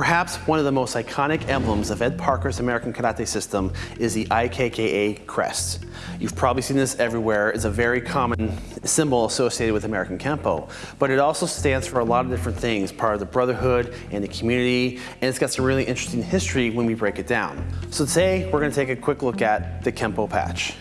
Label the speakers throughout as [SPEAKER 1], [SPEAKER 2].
[SPEAKER 1] Perhaps one of the most iconic emblems of Ed Parker's American Karate system is the IKKA crest. You've probably seen this everywhere. It's a very common symbol associated with American Kempo, but it also stands for a lot of different things, part of the brotherhood and the community, and it's got some really interesting history when we break it down. So today, we're gonna take a quick look at the Kempo patch.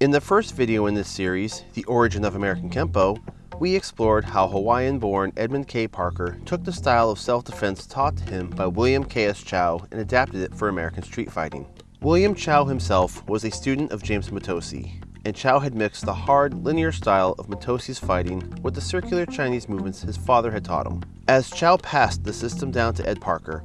[SPEAKER 1] In the first video in this series, The Origin of American Kempo, we explored how Hawaiian-born Edmund K. Parker took the style of self-defense taught to him by William K.S. Chow and adapted it for American street fighting. William Chow himself was a student of James Mitose, and Chow had mixed the hard, linear style of Mitose's fighting with the circular Chinese movements his father had taught him. As Chow passed the system down to Ed Parker,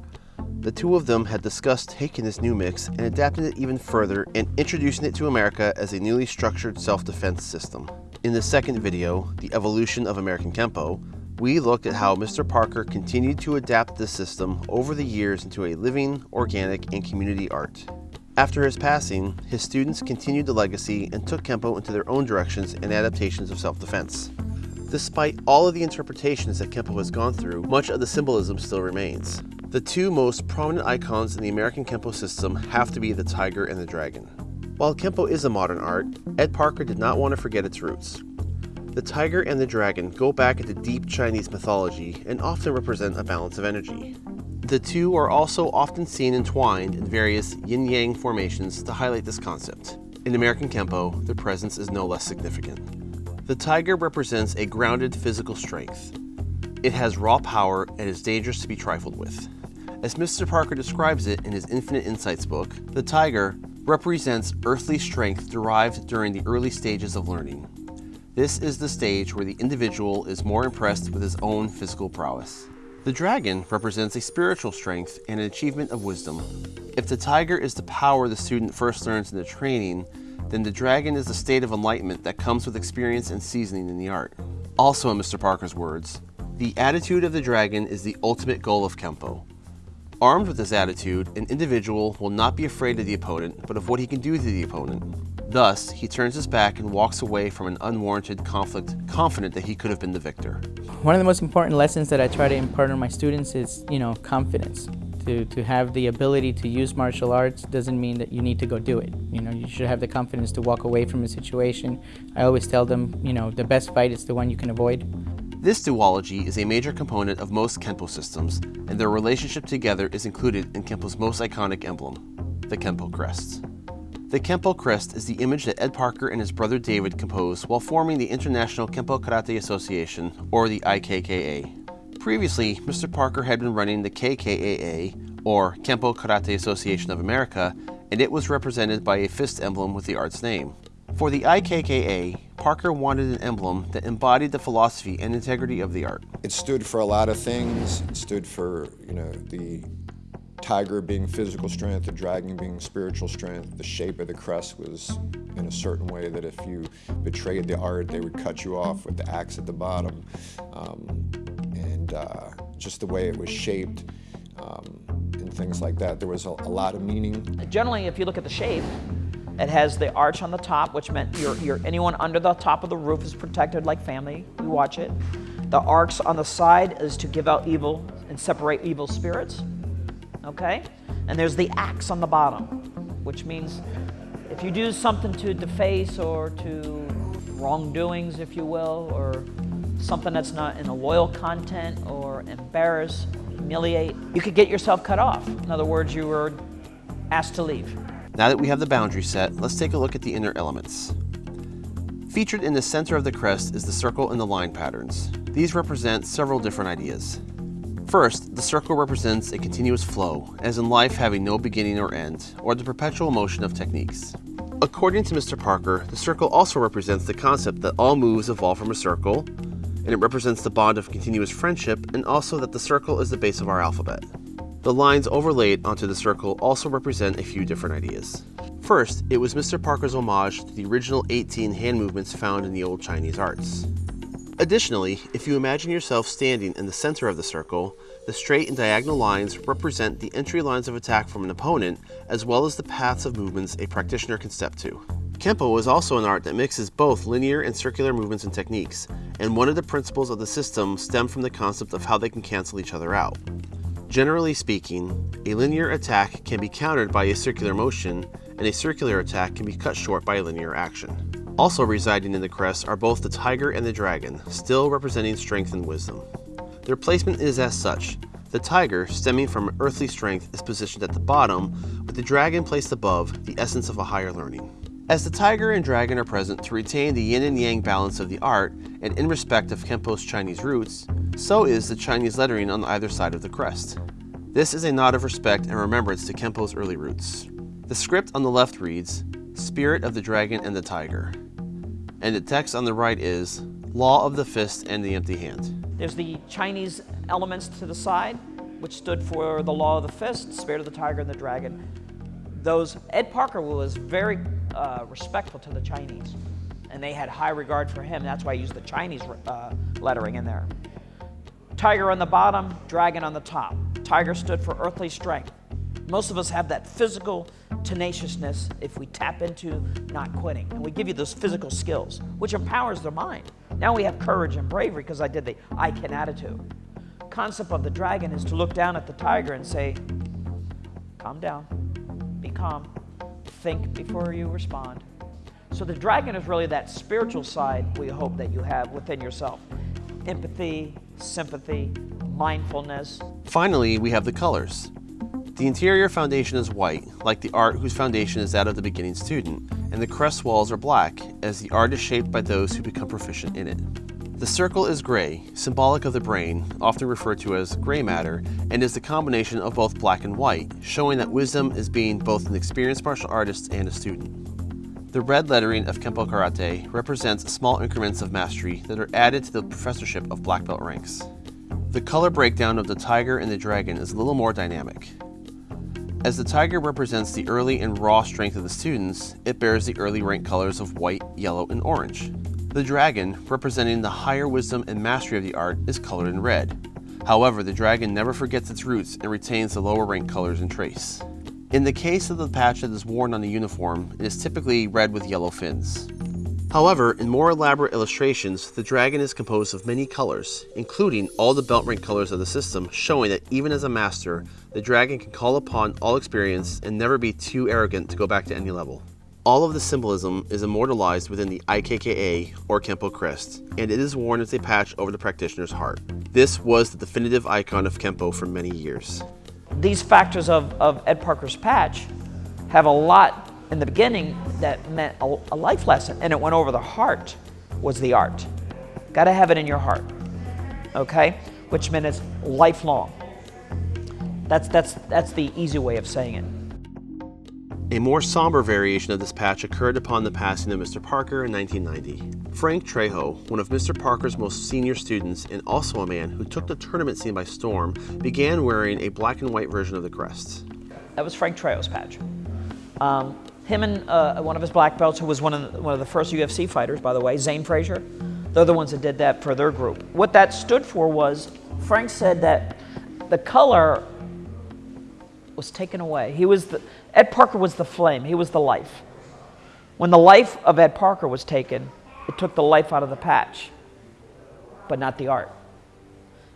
[SPEAKER 1] the two of them had discussed taking this new mix and adapting it even further and introducing it to America as a newly structured self-defense system. In the second video, The Evolution of American Kempo, we looked at how Mr. Parker continued to adapt the system over the years into a living, organic, and community art. After his passing, his students continued the legacy and took Kempo into their own directions and adaptations of self-defense. Despite all of the interpretations that Kempo has gone through, much of the symbolism still remains. The two most prominent icons in the American Kempo system have to be the tiger and the dragon. While Kempo is a modern art, Ed Parker did not want to forget its roots. The tiger and the dragon go back into deep Chinese mythology and often represent a balance of energy. The two are also often seen entwined in various yin-yang formations to highlight this concept. In American Kempo, their presence is no less significant. The tiger represents a grounded physical strength. It has raw power and is dangerous to be trifled with. As Mr. Parker describes it in his Infinite Insights book, the tiger represents earthly strength derived during the early stages of learning. This is the stage where the individual is more impressed with his own physical prowess. The dragon represents a spiritual strength and an achievement of wisdom. If the tiger is the power the student first learns in the training, then the dragon is the state of enlightenment that comes with experience and seasoning in the art. Also in Mr. Parker's words, the attitude of the dragon is the ultimate goal of Kempo. Armed with this attitude, an individual will not be afraid of the opponent, but of what he can do to the opponent. Thus, he turns his back and walks away from an unwarranted conflict, confident that he could have been the victor.
[SPEAKER 2] One of the most important lessons that I try to impart on my students is, you know, confidence. To, to have the ability to use martial arts doesn't mean that you need to go do it. You know, you should have the confidence to walk away from a situation. I always tell them, you know, the best fight is the one you can avoid.
[SPEAKER 1] This duology is a major component of most Kempo systems, and their relationship together is included in Kempo's most iconic emblem, the Kempo crest. The Kempo crest is the image that Ed Parker and his brother David composed while forming the International Kempo Karate Association, or the IKKA. Previously, Mr. Parker had been running the KKAA, or Kempo Karate Association of America, and it was represented by a fist emblem with the art's name. For the IKKA, Parker wanted an emblem that embodied the philosophy and integrity of the art.
[SPEAKER 3] It stood for a lot of things. It stood for, you know, the tiger being physical strength, the dragon being spiritual strength. The shape of the crest was in a certain way that if you betrayed the art, they would cut you off with the axe at the bottom. Um, and uh, just the way it was shaped um, and things like that, there was a, a lot of meaning.
[SPEAKER 4] Generally, if you look at the shape, it has the arch on the top, which meant you're, anyone under the top of the roof is protected like family. We watch it. The arcs on the side is to give out evil and separate evil spirits. Okay? And there's the axe on the bottom, which means if you do something to deface or to wrongdoings, if you will, or something that's not in a loyal content or embarrass, humiliate, you could get yourself cut off. In other words, you were asked to leave.
[SPEAKER 1] Now that we have the boundary set, let's take a look at the inner elements. Featured in the center of the crest is the circle and the line patterns. These represent several different ideas. First, the circle represents a continuous flow, as in life having no beginning or end, or the perpetual motion of techniques. According to Mr. Parker, the circle also represents the concept that all moves evolve from a circle, and it represents the bond of continuous friendship, and also that the circle is the base of our alphabet. The lines overlaid onto the circle also represent a few different ideas. First, it was Mr. Parker's homage to the original 18 hand movements found in the old Chinese arts. Additionally, if you imagine yourself standing in the center of the circle, the straight and diagonal lines represent the entry lines of attack from an opponent, as well as the paths of movements a practitioner can step to. Kempo is also an art that mixes both linear and circular movements and techniques, and one of the principles of the system stem from the concept of how they can cancel each other out. Generally speaking, a linear attack can be countered by a circular motion, and a circular attack can be cut short by a linear action. Also residing in the crest are both the tiger and the dragon, still representing strength and wisdom. Their placement is as such. The tiger, stemming from earthly strength, is positioned at the bottom, with the dragon placed above, the essence of a higher learning. As the tiger and dragon are present to retain the yin and yang balance of the art, and in respect of Kempo's Chinese roots, so is the Chinese lettering on either side of the crest. This is a nod of respect and remembrance to Kempo's early roots. The script on the left reads, Spirit of the Dragon and the Tiger. And the text on the right is, Law of the Fist and the Empty Hand.
[SPEAKER 4] There's the Chinese elements to the side, which stood for the Law of the Fist, Spirit of the Tiger and the Dragon. Those, Ed Parker was very uh, respectful to the Chinese, and they had high regard for him. That's why I used the Chinese uh, lettering in there. Tiger on the bottom, dragon on the top. Tiger stood for earthly strength. Most of us have that physical tenaciousness if we tap into not quitting. And we give you those physical skills, which empowers the mind. Now we have courage and bravery because I did the I can attitude. Concept of the dragon is to look down at the tiger and say, calm down, be calm, think before you respond. So the dragon is really that spiritual side we hope that you have within yourself. Empathy, sympathy, mindfulness.
[SPEAKER 1] Finally, we have the colors. The interior foundation is white, like the art whose foundation is that of the beginning student, and the crest walls are black, as the art is shaped by those who become proficient in it. The circle is gray, symbolic of the brain, often referred to as gray matter, and is the combination of both black and white, showing that wisdom is being both an experienced martial artist and a student. The red lettering of Kempo Karate represents small increments of mastery that are added to the professorship of black belt ranks. The color breakdown of the tiger and the dragon is a little more dynamic. As the tiger represents the early and raw strength of the students, it bears the early rank colors of white, yellow, and orange. The dragon, representing the higher wisdom and mastery of the art, is colored in red. However, the dragon never forgets its roots and retains the lower rank colors and trace. In the case of the patch that is worn on the uniform, it is typically red with yellow fins. However, in more elaborate illustrations, the dragon is composed of many colors, including all the belt rank colors of the system, showing that even as a master, the dragon can call upon all experience and never be too arrogant to go back to any level. All of the symbolism is immortalized within the IKKA or Kempo crest, and it is worn as a patch over the practitioner's heart. This was the definitive icon of Kempo for many years.
[SPEAKER 4] These factors of, of Ed Parker's patch have a lot in the beginning that meant a, a life lesson, and it went over the heart was the art. Got to have it in your heart, okay? Which meant it's lifelong. That's, that's, that's the easy way of saying it.
[SPEAKER 1] A more somber variation of this patch occurred upon the passing of Mr. Parker in 1990. Frank Trejo, one of Mr. Parker's most senior students and also a man who took the tournament scene by storm, began wearing a black and white version of the crest.
[SPEAKER 4] That was Frank Trejo's patch. Um, him and uh, one of his black belts, who was one of, the, one of the first UFC fighters, by the way, Zane Frazier, they're the ones that did that for their group. What that stood for was Frank said that the color was taken away. He was the, Ed Parker was the flame, he was the life. When the life of Ed Parker was taken, it took the life out of the patch, but not the art.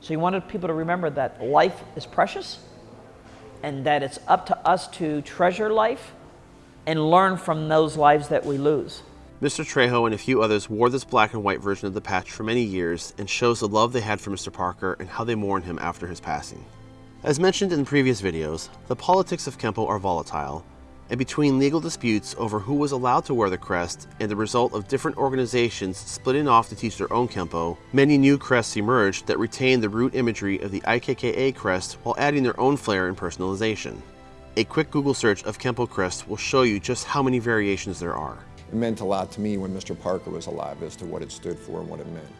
[SPEAKER 4] So he wanted people to remember that life is precious and that it's up to us to treasure life and learn from those lives that we lose.
[SPEAKER 1] Mr. Trejo and a few others wore this black and white version of the patch for many years and shows the love they had for Mr. Parker and how they mourned him after his passing. As mentioned in previous videos, the politics of Kempo are volatile, and between legal disputes over who was allowed to wear the crest and the result of different organizations splitting off to teach their own Kempo, many new crests emerged that retain the root imagery of the IKKA crest while adding their own flair and personalization. A quick Google search of Kempo crest will show you just how many variations there are.
[SPEAKER 3] It meant a lot to me when Mr. Parker was alive as to what it stood for and what it meant.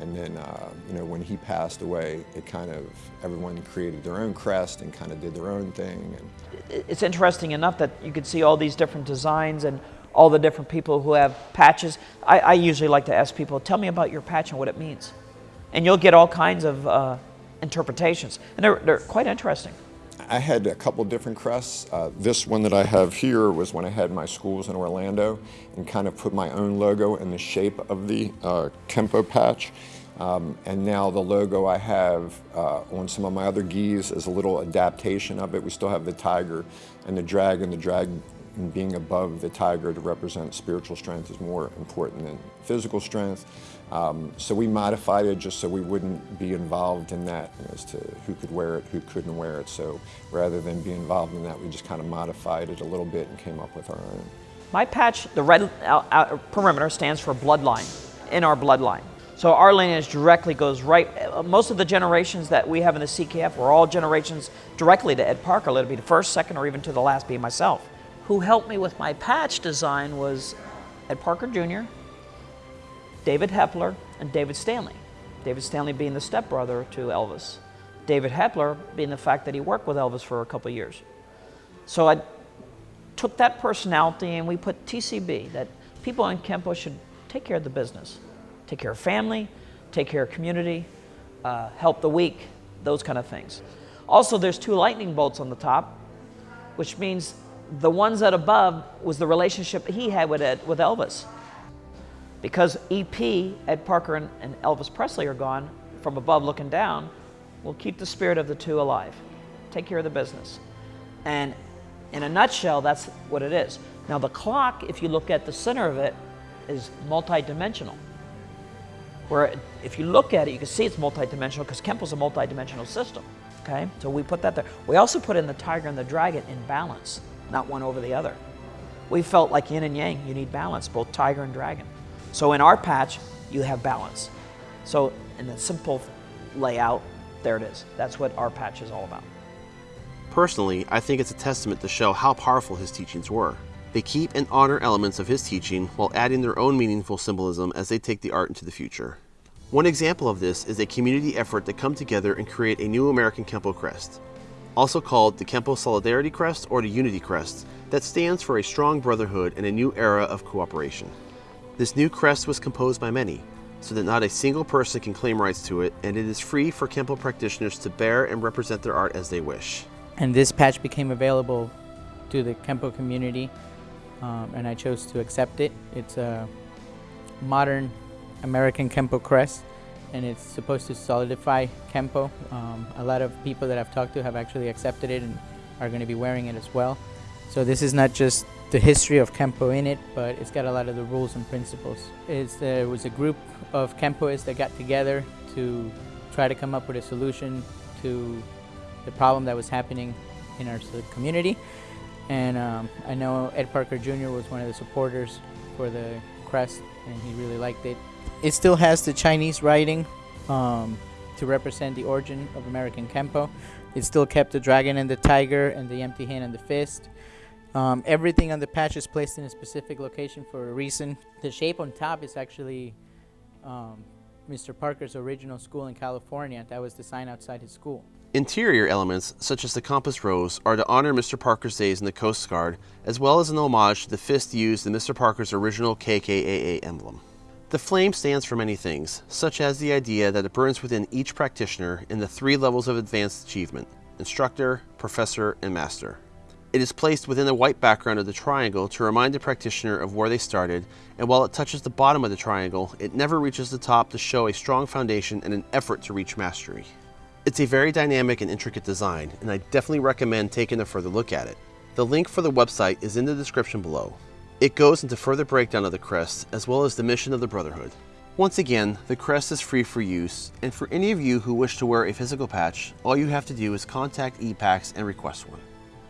[SPEAKER 3] And then, uh, you know, when he passed away, it kind of, everyone created their own crest and kind of did their own thing.
[SPEAKER 4] And it's interesting enough that you could see all these different designs and all the different people who have patches. I, I usually like to ask people, tell me about your patch and what it means. And you'll get all kinds of uh, interpretations. And they're, they're quite interesting.
[SPEAKER 3] I had a couple different crests. Uh, this one that I have here was when I had my schools in Orlando and kind of put my own logo in the shape of the uh, Kempo patch. Um, and now the logo I have uh, on some of my other gis is a little adaptation of it. We still have the tiger and the dragon. The dragon being above the tiger to represent spiritual strength is more important than physical strength. Um, so we modified it just so we wouldn't be involved in that as to who could wear it, who couldn't wear it. So rather than be involved in that, we just kind of modified it a little bit and came up with our own.
[SPEAKER 4] My patch, the red perimeter, stands for bloodline, in our bloodline. So our lineage directly goes right, most of the generations that we have in the CKF were all generations directly to Ed Parker. Let it be the first, second, or even to the last being myself. Who helped me with my patch design was Ed Parker Jr., David Hebler, and David Stanley. David Stanley being the stepbrother to Elvis. David Hebler being the fact that he worked with Elvis for a couple years. So I took that personality and we put TCB, that people in Kempo should take care of the business. Take care of family, take care of community, uh, help the weak, those kind of things. Also, there's two lightning bolts on the top, which means the ones that above was the relationship he had with, Ed, with Elvis. Because EP, Ed Parker and, and Elvis Presley are gone, from above looking down, we'll keep the spirit of the two alive. Take care of the business. And in a nutshell, that's what it is. Now the clock, if you look at the center of it, is multidimensional. Where if you look at it, you can see it's multidimensional because Kempo's a multidimensional system. Okay, so we put that there. We also put in the tiger and the dragon in balance, not one over the other. We felt like yin and yang, you need balance, both tiger and dragon. So in our patch, you have balance. So in the simple layout, there it is. That's what our patch is all about.
[SPEAKER 1] Personally, I think it's a testament to show how powerful his teachings were. They keep and honor elements of his teaching while adding their own meaningful symbolism as they take the art into the future. One example of this is a community effort to come together and create a new American Kempo crest, also called the Kempo Solidarity Crest or the Unity Crest, that stands for a strong brotherhood and a new era of cooperation. This new crest was composed by many, so that not a single person can claim rights to it, and it is free for Kempo practitioners to bear and represent their art as they wish.
[SPEAKER 2] And this patch became available to the Kempo community, um, and I chose to accept it. It's a modern American Kempo crest, and it's supposed to solidify Kempo. Um, a lot of people that I've talked to have actually accepted it and are going to be wearing it as well. So this is not just the history of Kempo in it, but it's got a lot of the rules and principles. It's, there was a group of Kempoists that got together to try to come up with a solution to the problem that was happening in our community. And um, I know Ed Parker Jr. was one of the supporters for the crest, and he really liked it. It still has the Chinese writing um, to represent the origin of American Kempo. It still kept the dragon and the tiger and the empty hand and the fist. Um, everything on the patch is placed in a specific location for a reason. The shape on top is actually um, Mr. Parker's original school in California. That was the sign outside his school.
[SPEAKER 1] Interior elements, such as the compass rose, are to honor Mr. Parker's days in the Coast Guard, as well as an homage to the fist used in Mr. Parker's original KKAA emblem. The flame stands for many things, such as the idea that it burns within each practitioner in the three levels of advanced achievement, instructor, professor, and master. It is placed within the white background of the triangle to remind the practitioner of where they started, and while it touches the bottom of the triangle, it never reaches the top to show a strong foundation and an effort to reach mastery. It's a very dynamic and intricate design, and I definitely recommend taking a further look at it. The link for the website is in the description below. It goes into further breakdown of the crest, as well as the mission of the Brotherhood. Once again, the crest is free for use, and for any of you who wish to wear a physical patch, all you have to do is contact EPAX and request one.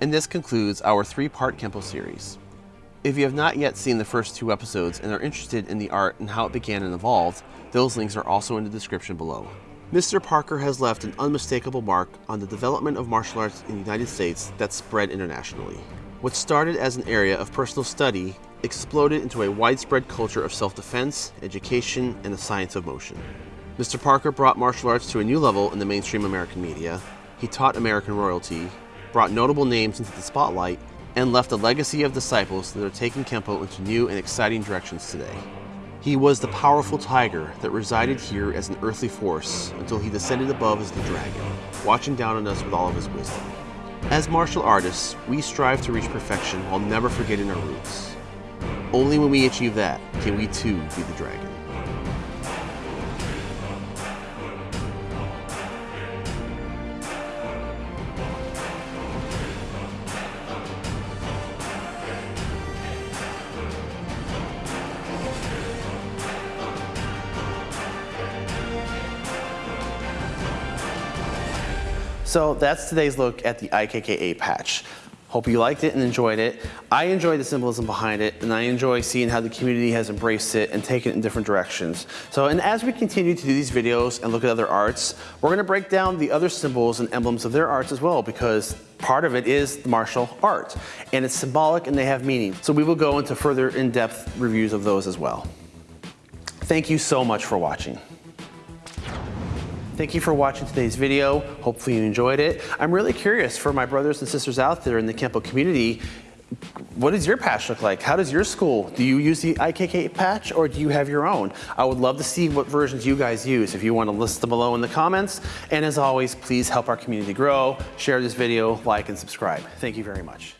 [SPEAKER 1] And this concludes our three-part Kempo series. If you have not yet seen the first two episodes and are interested in the art and how it began and evolved, those links are also in the description below. Mr. Parker has left an unmistakable mark on the development of martial arts in the United States that spread internationally. What started as an area of personal study exploded into a widespread culture of self-defense, education, and the science of motion. Mr. Parker brought martial arts to a new level in the mainstream American media. He taught American royalty, brought notable names into the spotlight, and left a legacy of disciples that are taking Kempo into new and exciting directions today. He was the powerful tiger that resided here as an earthly force until he descended above as the dragon, watching down on us with all of his wisdom. As martial artists, we strive to reach perfection while never forgetting our roots. Only when we achieve that can we too be the dragon. So that's today's look at the IKKA patch. Hope you liked it and enjoyed it. I enjoy the symbolism behind it, and I enjoy seeing how the community has embraced it and taken it in different directions. So, and as we continue to do these videos and look at other arts, we're gonna break down the other symbols and emblems of their arts as well, because part of it is the martial art, and it's symbolic and they have meaning. So we will go into further in-depth reviews of those as well. Thank you so much for watching. Thank you for watching today's video. Hopefully you enjoyed it. I'm really curious for my brothers and sisters out there in the Kempo community, what does your patch look like? How does your school, do you use the IKK patch or do you have your own? I would love to see what versions you guys use if you want to list them below in the comments. And as always, please help our community grow, share this video, like and subscribe. Thank you very much.